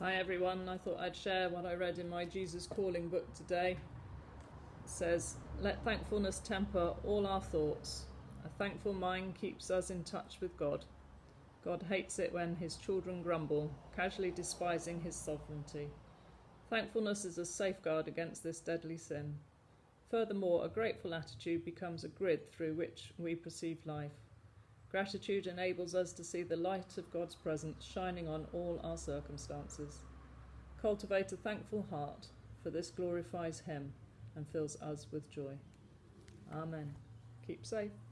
Hi everyone, I thought I'd share what I read in my Jesus Calling book today. It says, Let thankfulness temper all our thoughts. A thankful mind keeps us in touch with God. God hates it when his children grumble, casually despising his sovereignty. Thankfulness is a safeguard against this deadly sin. Furthermore, a grateful attitude becomes a grid through which we perceive life. Gratitude enables us to see the light of God's presence shining on all our circumstances. Cultivate a thankful heart, for this glorifies Him and fills us with joy. Amen. Keep safe.